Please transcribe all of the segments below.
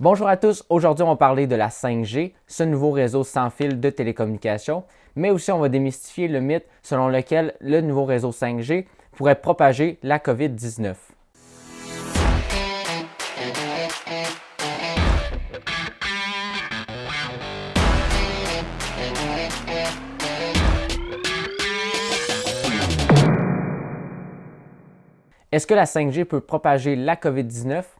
Bonjour à tous, aujourd'hui on va parler de la 5G, ce nouveau réseau sans fil de télécommunications, mais aussi on va démystifier le mythe selon lequel le nouveau réseau 5G pourrait propager la COVID-19. Est-ce que la 5G peut propager la COVID-19?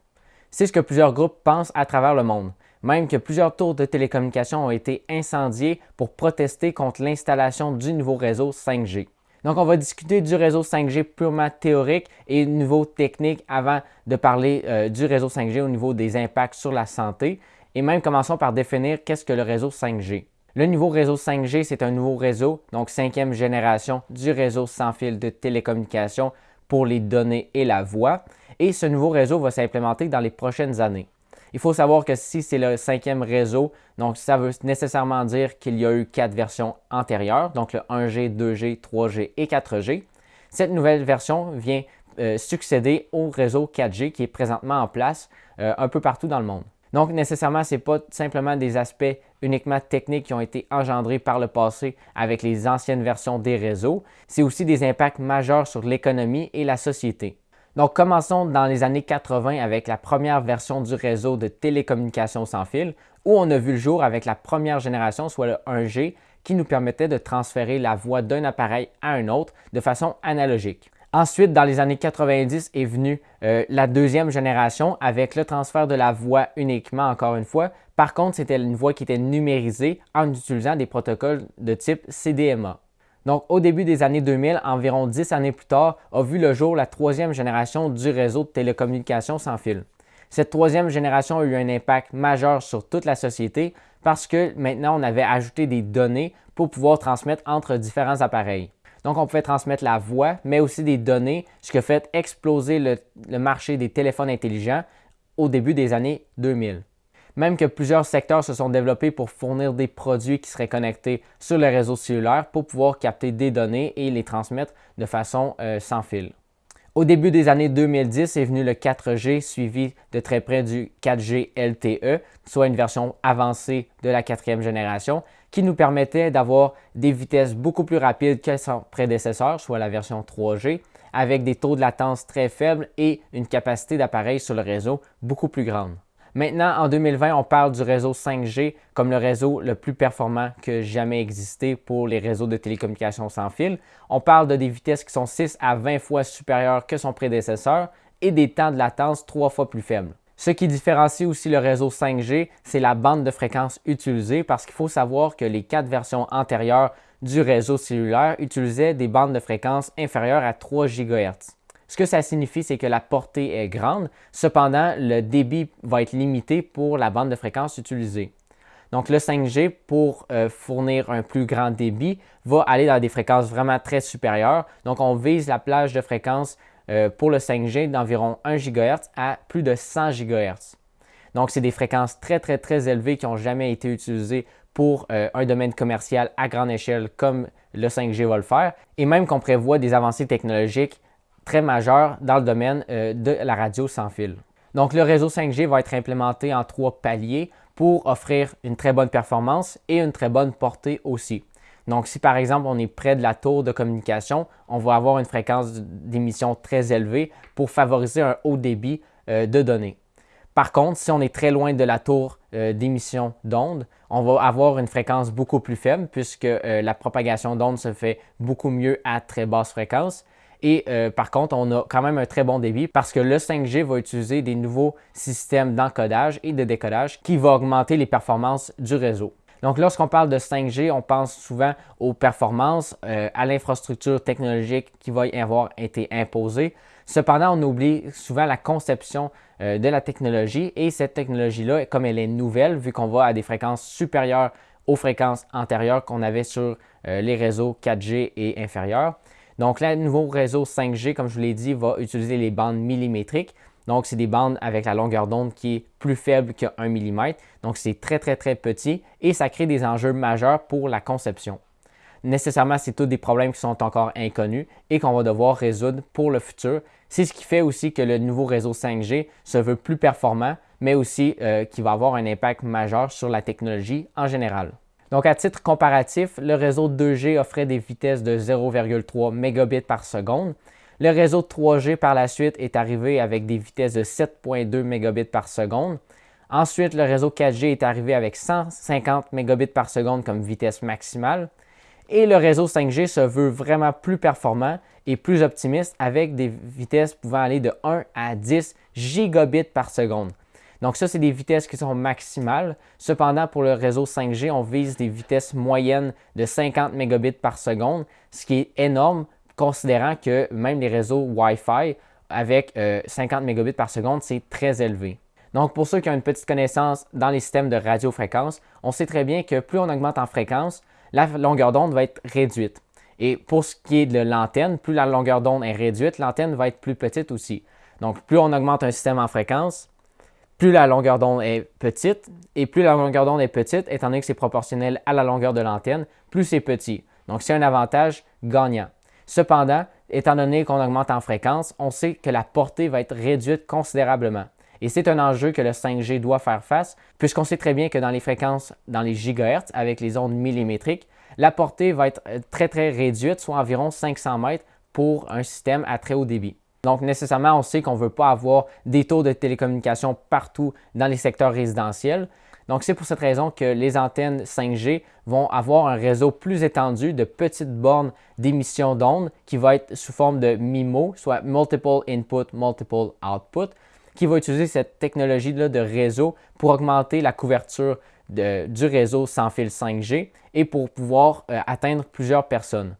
C'est ce que plusieurs groupes pensent à travers le monde, même que plusieurs tours de télécommunications ont été incendiés pour protester contre l'installation du nouveau réseau 5G. Donc, on va discuter du réseau 5G purement théorique et niveau technique avant de parler euh, du réseau 5G au niveau des impacts sur la santé. Et même commençons par définir qu'est-ce que le réseau 5G. Le nouveau réseau 5G, c'est un nouveau réseau, donc cinquième génération du réseau sans fil de télécommunications pour les données et la voix. Et ce nouveau réseau va s'implémenter dans les prochaines années. Il faut savoir que si c'est le cinquième réseau, donc ça veut nécessairement dire qu'il y a eu quatre versions antérieures, donc le 1G, 2G, 3G et 4G. Cette nouvelle version vient euh, succéder au réseau 4G qui est présentement en place euh, un peu partout dans le monde. Donc, nécessairement, ce n'est pas simplement des aspects uniquement techniques qui ont été engendrés par le passé avec les anciennes versions des réseaux, c'est aussi des impacts majeurs sur l'économie et la société. Donc, commençons dans les années 80 avec la première version du réseau de télécommunications sans fil, où on a vu le jour avec la première génération, soit le 1G, qui nous permettait de transférer la voix d'un appareil à un autre de façon analogique. Ensuite, dans les années 90 est venue euh, la deuxième génération avec le transfert de la voix uniquement, encore une fois. Par contre, c'était une voix qui était numérisée en utilisant des protocoles de type CDMA. Donc, au début des années 2000, environ 10 années plus tard, a vu le jour la troisième génération du réseau de télécommunications sans fil. Cette troisième génération a eu un impact majeur sur toute la société parce que maintenant, on avait ajouté des données pour pouvoir transmettre entre différents appareils. Donc, on pouvait transmettre la voix, mais aussi des données, ce qui a fait exploser le, marché des téléphones intelligents au début des années 2000. Même que plusieurs secteurs se sont développés pour fournir des produits qui seraient connectés sur le réseau cellulaire pour pouvoir capter des données et les transmettre de façon euh, sans fil. Au début des années 2010 est venu le 4G suivi de très près du 4G LTE, soit une version avancée de la quatrième génération, qui nous permettait d'avoir des vitesses beaucoup plus rapides que son prédécesseur, soit la version 3G, avec des taux de latence très faibles et une capacité d'appareil sur le réseau beaucoup plus grande. Maintenant, en 2020, on parle du réseau 5G comme le réseau le plus performant que jamais existé pour les réseaux de télécommunications sans fil. On parle de des vitesses qui sont 6 à 20 fois supérieures que son prédécesseur et des temps de latence 3 fois plus faibles. Ce qui différencie aussi le réseau 5G, c'est la bande de fréquence utilisée parce qu'il faut savoir que les quatre versions antérieures du réseau cellulaire utilisaient des bandes de fréquence inférieures à 3 GHz. Ce que ça signifie, c'est que la portée est grande, cependant, le débit va être limité pour la bande de fréquence utilisée. Donc, le 5G, pour euh, fournir un plus grand débit, va aller dans des fréquences vraiment très supérieures. Donc, on vise la plage de fréquence euh, pour le 5G d'environ 1 GHz à plus de 100 GHz. Donc, c'est des fréquences très, très, très élevées qui n'ont jamais été utilisées pour euh, un domaine commercial à grande échelle comme le 5G va le faire. Et même qu'on prévoit des avancées technologiques très majeur dans le domaine euh, de la radio sans fil. Donc, le réseau 5G va être implémenté en trois paliers pour offrir une très bonne performance et une très bonne portée aussi. Donc, si par exemple on est près de la tour de communication, on va avoir une fréquence d'émission très élevée pour favoriser un haut débit euh, de données. Par contre, si on est très loin de la tour euh, d'émission d'ondes, on va avoir une fréquence beaucoup plus faible puisque la propagation d'ondes se fait beaucoup mieux à très basse fréquence. Et euh, par contre, on a quand même un très bon débit parce que le 5G va utiliser des nouveaux systèmes d'encodage et de décodage qui vont augmenter les performances du réseau. Donc, lorsqu'on parle de 5G, on pense souvent aux performances, euh, à l'infrastructure technologique qui va y avoir été imposée. Cependant, on oublie souvent la conception euh, de la technologie et cette technologie-là, comme elle est nouvelle, vu qu'on va à des fréquences supérieures aux fréquences antérieures qu'on avait sur les réseaux 4G et inférieurs, donc, le nouveau réseau 5G, comme je vous l'ai dit, va utiliser les bandes millimétriques. Donc, c'est des bandes avec la longueur d'onde qui est plus faible que 1 mm. Donc, c'est très, très, très petit et ça crée des enjeux majeurs pour la conception. Nécessairement, c'est tous des problèmes qui sont encore inconnus et qu'on va devoir résoudre pour le futur. C'est ce qui fait aussi que le nouveau réseau 5G se veut plus performant, mais aussi euh, qui va avoir un impact majeur sur la technologie en général. Donc, à titre comparatif, le réseau 2G offrait des vitesses de 0,3 mégabits par seconde. Le réseau 3G par la suite est arrivé avec des vitesses de 7,2 mégabits par seconde. Ensuite, le réseau 4G est arrivé avec 150 mégabits par seconde comme vitesse maximale. Et le réseau 5G se veut vraiment plus performant et plus optimiste avec des vitesses pouvant aller de 1 à 10 gigabits par seconde. Donc ça, c'est des vitesses qui sont maximales. Cependant, pour le réseau 5G, on vise des vitesses moyennes de 50 mégabits par seconde, ce qui est énorme considérant que même les réseaux Wi-Fi avec 50 euh, mégabits par seconde, c'est très élevé. Donc, pour ceux qui ont une petite connaissance dans les systèmes de radiofréquence, on sait très bien que plus on augmente en fréquence, la longueur d'onde va être réduite. Et pour ce qui est de l'antenne, plus la longueur d'onde est réduite, l'antenne va être plus petite aussi. Donc, plus on augmente un système en fréquence, plus la longueur d'onde est petite, et plus la longueur d'onde est petite, étant donné que c'est proportionnel à la longueur de l'antenne, plus c'est petit. Donc, c'est un avantage gagnant. Cependant, étant donné qu'on augmente en fréquence, on sait que la portée va être réduite considérablement. Et c'est un enjeu que le 5G doit faire face, puisqu'on sait très bien que dans les fréquences, dans les gigahertz, avec les ondes millimétriques, la portée va être euh, très très réduite, soit environ 500 mètres pour un système à très haut débit. Donc nécessairement, on sait qu'on ne veut pas avoir des taux de télécommunication partout dans les secteurs résidentiels. Donc c'est pour cette raison que les antennes 5G vont avoir un réseau plus étendu de petites bornes d'émission d'ondes qui va être sous forme de MIMO, soit Multiple Input, Multiple Output, qui va utiliser cette technologie-là de réseau pour augmenter la couverture du réseau sans fil 5G et pour pouvoir euh, atteindre plusieurs personnes.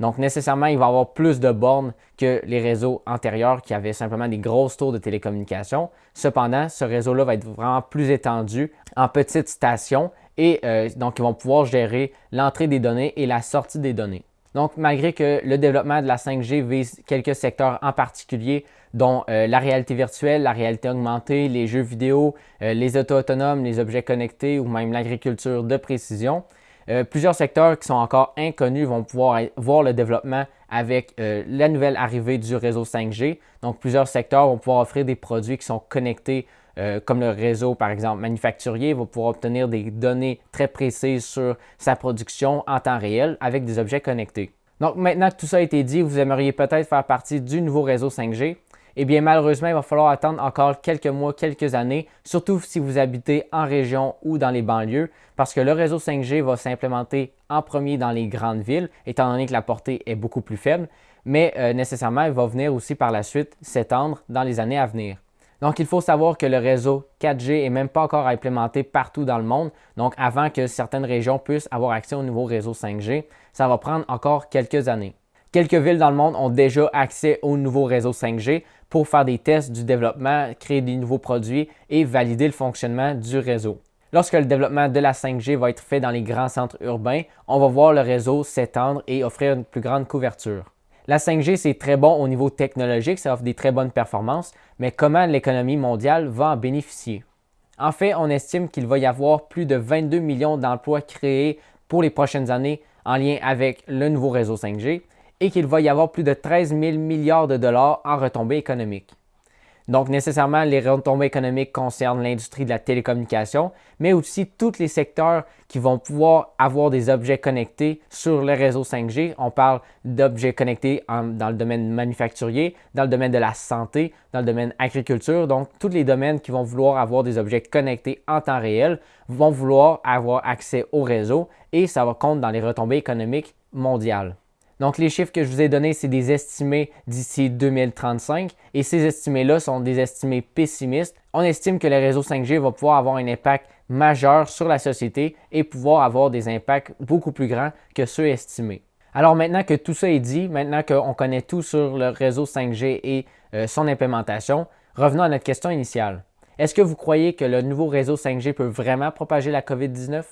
Donc, nécessairement, il va avoir plus de bornes que les réseaux antérieurs qui avaient simplement des grosses tours de télécommunication. Cependant, ce réseau-là va être vraiment plus étendu en petites stations et euh, donc ils vont pouvoir gérer l'entrée des données et la sortie des données. Donc, malgré que le développement de la 5G vise quelques secteurs en particulier, dont euh, la réalité virtuelle, la réalité augmentée, les jeux vidéo, euh, les autos autonomes, les objets connectés ou même l'agriculture de précision, euh, plusieurs secteurs qui sont encore inconnus vont pouvoir voir le développement avec la nouvelle arrivée du réseau 5G. Donc, plusieurs secteurs vont pouvoir offrir des produits qui sont connectés comme le réseau, par exemple, manufacturier, va pouvoir obtenir des données très précises sur sa production en temps réel avec des objets connectés. Donc maintenant que tout ça a été dit, vous aimeriez peut-être faire partie du nouveau réseau 5G eh bien malheureusement, il va falloir attendre encore quelques mois, quelques années, surtout si vous habitez en région ou dans les banlieues, parce que le réseau 5G va s'implémenter en premier dans les grandes villes, étant donné que la portée est beaucoup plus faible, mais euh, nécessairement, il va venir aussi par la suite s'étendre dans les années à venir. Donc, il faut savoir que le réseau 4G n'est même pas encore implémenté partout dans le monde. Donc, avant que certaines régions puissent avoir accès au nouveau réseau 5G, ça va prendre encore quelques années. Quelques villes dans le monde ont déjà accès au nouveau réseau 5G pour faire des tests du développement, créer des nouveaux produits et valider le fonctionnement du réseau. Lorsque le développement de la 5G va être fait dans les grands centres urbains, on va voir le réseau s'étendre et offrir une plus grande couverture. La 5G, c'est très bon au niveau technologique, ça offre des très bonnes performances, mais comment l'économie mondiale va en bénéficier? En fait, on estime qu'il va y avoir plus de 22 millions d'emplois créés pour les prochaines années en lien avec le nouveau réseau 5G et qu'il va y avoir plus de 13 000 milliards de dollars en retombées économiques. Donc, nécessairement, les retombées économiques concernent l'industrie de la télécommunication, mais aussi tous les secteurs qui vont pouvoir avoir des objets connectés sur le réseau 5G. On parle d'objets connectés dans le domaine manufacturier, dans le domaine de la santé, dans le domaine agriculture. Donc, tous les domaines qui vont vouloir avoir des objets connectés en temps réel vont vouloir avoir accès au réseau et ça va compter dans les retombées économiques mondiales. Donc, les chiffres que je vous ai donnés, c'est des estimés d'ici 2035 et ces estimés-là sont des estimés pessimistes. On estime que le réseau 5G va pouvoir avoir un impact majeur sur la société et pouvoir avoir des impacts beaucoup plus grands que ceux estimés. Alors maintenant que tout ça est dit, maintenant qu'on connaît tout sur le réseau 5G et euh, son implémentation, revenons à notre question initiale. Est-ce que vous croyez que le nouveau réseau 5G peut vraiment propager la COVID-19?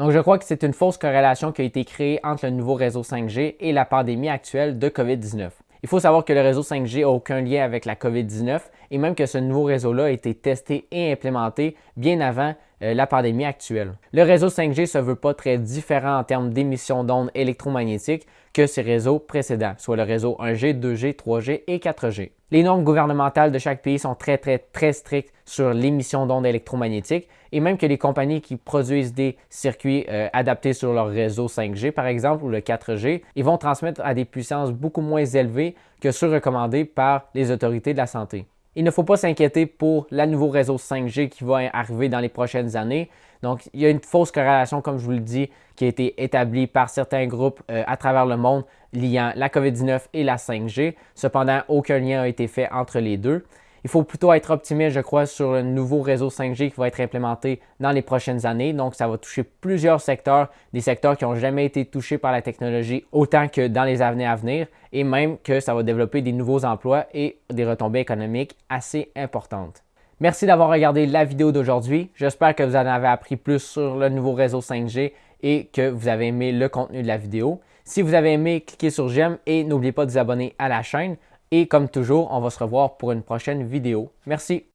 Donc, je crois que c'est une fausse corrélation qui a été créée entre le nouveau réseau 5G et la pandémie actuelle de COVID-19. Il faut savoir que le réseau 5G n'a aucun lien avec la COVID-19 et même que ce nouveau réseau-là a été testé et implémenté bien avant euh, la pandémie actuelle. Le réseau 5G ne se veut pas très différent en termes d'émissions d'ondes électromagnétiques que ces réseaux précédents, soit le réseau 1G, 2G, 3G et 4G. Les normes gouvernementales de chaque pays sont très, très, très strictes sur l'émission d'ondes électromagnétiques et même que les compagnies qui produisent des circuits euh, adaptés sur leur réseau 5G, par exemple, ou le 4G, ils vont transmettre à des puissances beaucoup moins élevées que ceux recommandés par les autorités de la santé. Il ne faut pas s'inquiéter pour le nouveau réseau 5G qui va arriver dans les prochaines années. Donc, il y a une fausse corrélation, comme je vous le dis, qui a été établie par certains groupes euh, à travers le monde liant la COVID-19 et la 5G. Cependant, aucun lien n'a été fait entre les deux. Il faut plutôt être optimiste, je crois, sur le nouveau réseau 5G qui va être implémenté dans les prochaines années. Donc, ça va toucher plusieurs secteurs, des secteurs qui n'ont jamais été touchés par la technologie autant que dans les années à venir, et même que ça va développer des nouveaux emplois et des retombées économiques assez importantes. Merci d'avoir regardé la vidéo d'aujourd'hui. J'espère que vous en avez appris plus sur le nouveau réseau 5G et que vous avez aimé le contenu de la vidéo. Si vous avez aimé, cliquez sur j'aime et n'oubliez pas de vous abonner à la chaîne. Et comme toujours, on va se revoir pour une prochaine vidéo. Merci.